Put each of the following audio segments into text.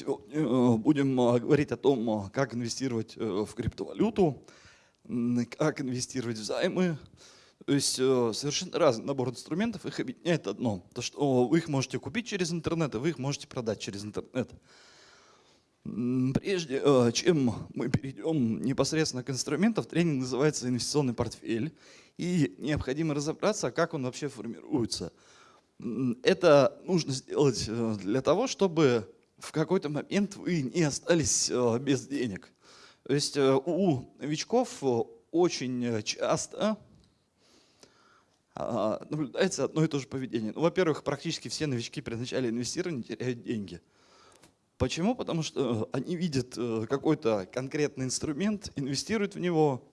Сегодня э, будем э, говорить о том, э, как инвестировать в криптовалюту, как инвестировать в займы. То есть совершенно разный набор инструментов, их объединяет одно. То, что вы их можете купить через интернет, а вы их можете продать через интернет. Прежде чем мы перейдем непосредственно к инструментам, тренинг называется «Инвестиционный портфель». И необходимо разобраться, как он вообще формируется. Это нужно сделать для того, чтобы в какой-то момент вы не остались э, без денег. То есть э, у новичков э, очень часто а, наблюдается одно и то же поведение. Ну, во-первых, практически все новички при начале инвестирования теряют деньги. Почему? Потому что они видят какой-то конкретный инструмент, инвестируют в него.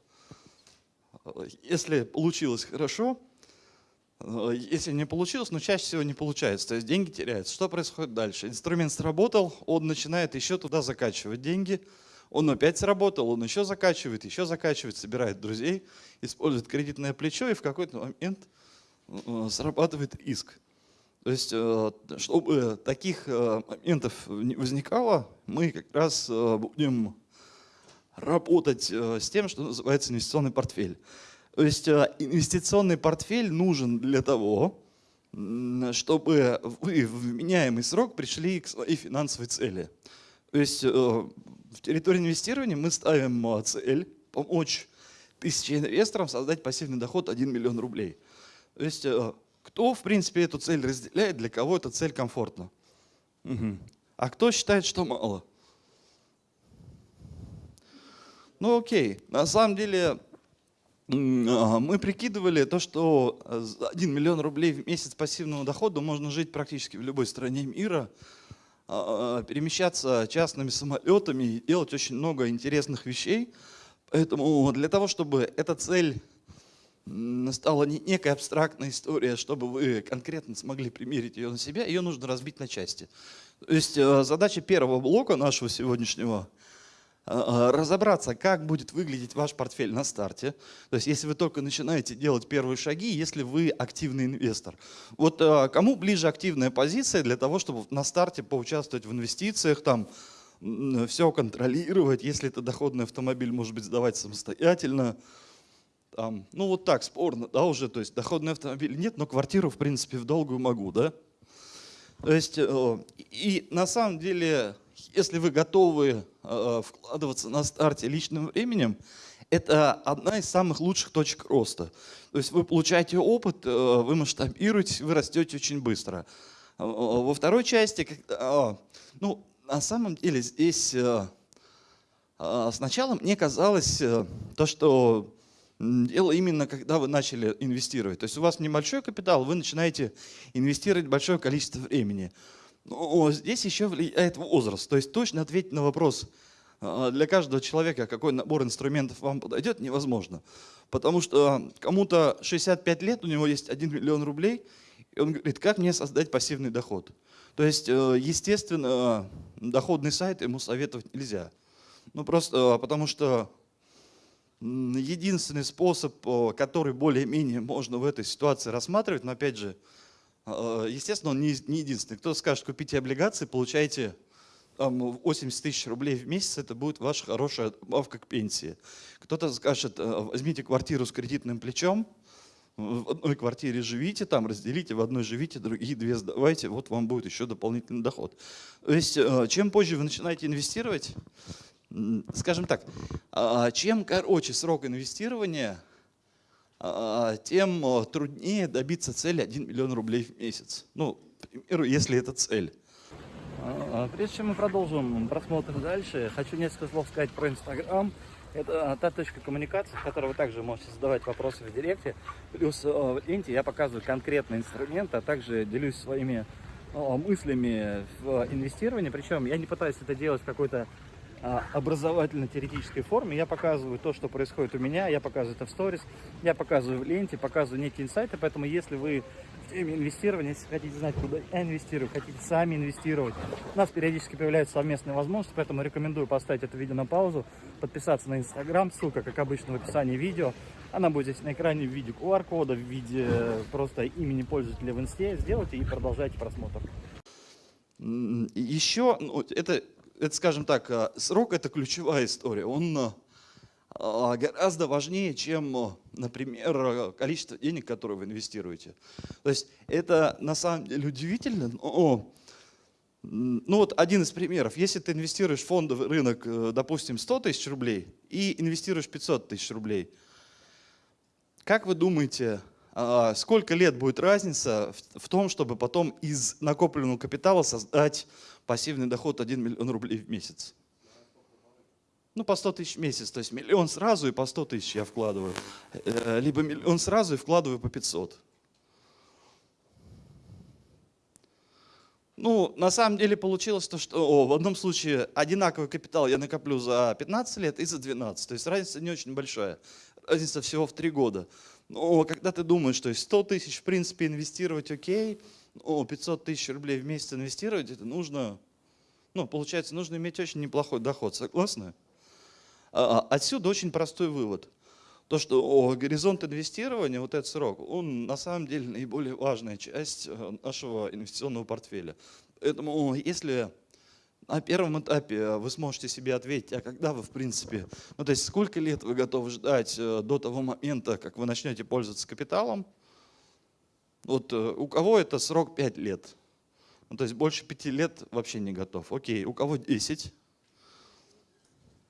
Если получилось хорошо, если не получилось, но чаще всего не получается, то есть деньги теряются. Что происходит дальше? Инструмент сработал, он начинает еще туда закачивать деньги, он опять сработал, он еще закачивает, еще закачивает, собирает друзей, использует кредитное плечо и в какой-то момент э, срабатывает иск. То есть, э, чтобы таких моментов не возникало, мы как раз будем работать с тем, что называется инвестиционный портфель. То есть э, инвестиционный портфель нужен для того, чтобы вы в вменяемый срок пришли к своей финансовой цели. То есть э, в территории инвестирования мы ставим э, цель помочь тысяче инвесторам создать пассивный доход 1 миллион рублей. То есть кто, в принципе, эту цель разделяет, для кого эта цель комфортна? Угу. А кто считает, что мало? Ну окей, на самом деле мы прикидывали то, что за 1 миллион рублей в месяц пассивного дохода можно жить практически в любой стране мира, а, а, перемещаться частными самолетами и делать очень много интересных вещей. Поэтому для того, чтобы эта цель стала не некая абстрактная история, чтобы вы конкретно смогли примерить ее на себя, ее нужно разбить на части. То есть э, задача первого блока нашего сегодняшнего – а, а, разобраться, как будет выглядеть ваш портфель на старте. То есть если вы только начинаете делать первые шаги, если вы активный инвестор. Вот а, кому ближе активная позиция для того, чтобы на старте поучаствовать в инвестициях, там все контролировать, если это доходный автомобиль, может быть, сдавать самостоятельно. Там, ну вот так, спорно, да, уже, то есть доходный автомобиль нет, но квартиру, в принципе, в долгую могу, да. То есть, э, и на самом деле если вы готовы э, вкладываться на старте личным временем, это одна из самых лучших точек роста. То есть вы получаете опыт, э, вы масштабируетесь, вы растете очень быстро. Э, во второй части, когда, ну, на самом деле здесь сначала мне казалось то, что дело именно когда вы начали инвестировать. То есть у вас небольшой капитал, вы начинаете инвестировать большое количество времени. Но здесь еще влияет возраст. То есть точно ответить на вопрос а, для каждого человека, какой набор инструментов вам подойдет, невозможно. Потому что кому-то 65 лет, у него есть 1 миллион рублей, и он говорит, как мне создать пассивный доход? То есть, э, естественно, доходный сайт ему советовать нельзя. Ну просто а, потому что единственный способ, который более-менее можно в этой ситуации рассматривать, но опять же, естественно, он не, единственный. Кто скажет, купите облигации, получаете там, 80 тысяч рублей в месяц, это будет ваша хорошая добавка к пенсии. Кто-то скажет, «А, возьмите квартиру с кредитным плечом, в одной квартире живите, там разделите, в одной живите, другие две сдавайте, вот вам будет еще дополнительный доход. То есть, а, чем позже вы начинаете инвестировать, скажем так, чем короче срок инвестирования, а, тем а, труднее добиться цели 1 миллион рублей в месяц. Ну, к примеру, если это цель. А, прежде чем мы продолжим просмотр дальше, хочу несколько слов сказать про Инстаграм. Это та точка коммуникации, в которой вы также можете задавать вопросы в директе. Плюс в ленте я показываю конкретный инструмент, а также делюсь своими мыслями в инвестировании. Причем я не пытаюсь это делать в какой-то а, образовательно-теоретической форме. Я показываю то, что происходит у меня, я показываю это в сторис, я показываю в ленте, показываю некие инсайты. Поэтому если вы в теме инвестирования, если хотите знать, куда я инвестирую, хотите сами инвестировать, у нас периодически появляются совместные возможности, поэтому рекомендую поставить это видео на паузу, подписаться на Инстаграм, ссылка, как обычно, в описании видео. Она будет здесь на экране в виде QR-кода, в виде просто имени пользователя в инсте. Сделайте и продолжайте просмотр. Еще, ну, это это, скажем так, э, срок это ключевая история. Он э, а, гораздо важнее, чем, э, например, количество денег, которые вы инвестируете. То есть это на самом деле удивительно, но ну вот один из примеров. Если ты инвестируешь в фондовый рынок, допустим, 100 тысяч рублей и инвестируешь 500 тысяч рублей, как вы думаете, сколько лет будет разница в- в том, чтобы потом из накопленного капитала создать пассивный доход 1 миллион рублей в месяц? Ну, по 100 тысяч в месяц, то есть миллион сразу и по 100 тысяч я вкладываю. Э, Либо миллион сразу и вкладываю по 500. Ну, на самом деле получилось то, что о, в одном случае одинаковый капитал я накоплю за 15 лет и за 12. То есть разница не очень большая. Разница всего в 3 года. Но когда ты думаешь, что есть 100 тысяч в принципе инвестировать окей, но 500 тысяч рублей в месяц инвестировать, это нужно, ну, получается, нужно иметь очень неплохой доход. Согласны? А, Отсюда очень простой вывод. То, что горизонт инвестирования, вот этот срок, он на самом деле наиболее важная часть э, нашего инвестиционного портфеля. Поэтому если на первом этапе вы сможете себе ответить, а когда вы в принципе, ну то есть сколько лет вы готовы ждать э, до того момента, как вы начнете пользоваться капиталом, вот э, у кого это срок 5 лет, ну, то есть больше 5 лет вообще не готов. Окей, у кого 10,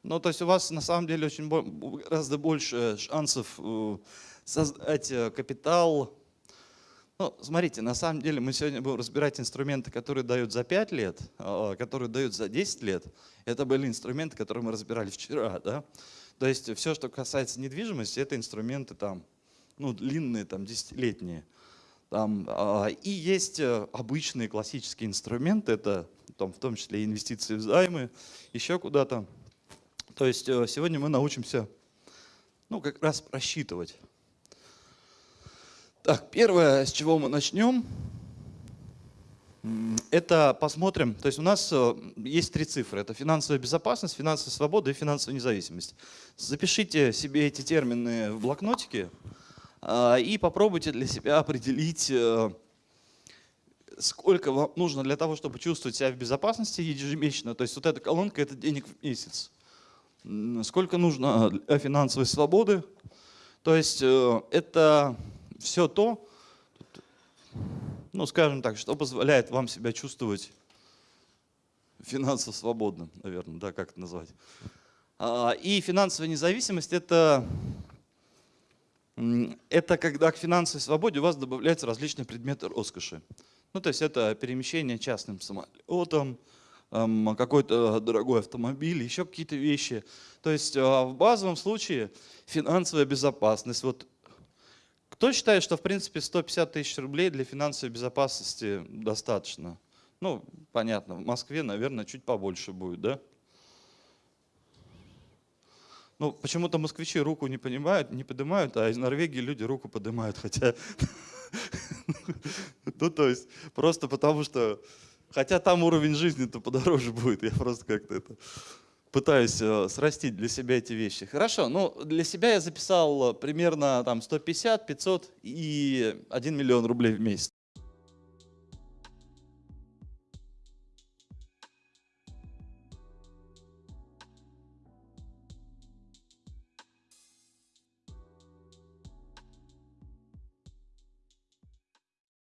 ну, то есть у вас на самом деле очень гораздо больше шансов э, создать э, капитал. Ну, смотрите, на самом деле мы сегодня будем разбирать инструменты, которые дают за 5 лет, а, которые дают за 10 лет. Это были инструменты, которые мы разбирали вчера. Да? То есть все, что касается недвижимости, это инструменты там, ну, длинные, там, десятилетние. Там, а, и есть э, обычные классические инструменты, это там, в том числе инвестиции в займы, еще куда-то. То есть э, сегодня мы научимся, ну, как раз просчитывать. Так, первое, с чего мы начнем, это посмотрим, то есть у нас э, есть три цифры, это финансовая безопасность, финансовая свобода и финансовая независимость. Запишите себе эти термины в блокнотике а, и попробуйте для себя определить, э, сколько вам нужно для того, чтобы чувствовать себя в безопасности ежемесячно. То есть вот эта колонка – это денег в месяц. Сколько нужно для финансовой свободы. То есть э, это все то, ну скажем так, что позволяет вам себя чувствовать финансово свободным, наверное, да, как это назвать. А, И финансовая независимость это, это когда к финансовой свободе у вас добавляются различные предметы роскоши. Ну, то есть это перемещение частным самолетом, ам, какой-то дорогой автомобиль, еще какие-то вещи. То есть а, в базовом случае финансовая безопасность. Вот кто считает, что в принципе 150 тысяч рублей для финансовой безопасности достаточно? Ну, понятно, в Москве, наверное, чуть побольше будет, да? Ну, почему-то москвичи руку не понимают, не поднимают, а из Норвегии люди руку поднимают, хотя... Ну, то есть, просто потому что... Хотя там уровень жизни-то подороже будет, я просто как-то это пытаюсь э, срастить для себя эти вещи. Хорошо, ну для себя я записал э, примерно там 150, 500 и 1 миллион рублей в месяц.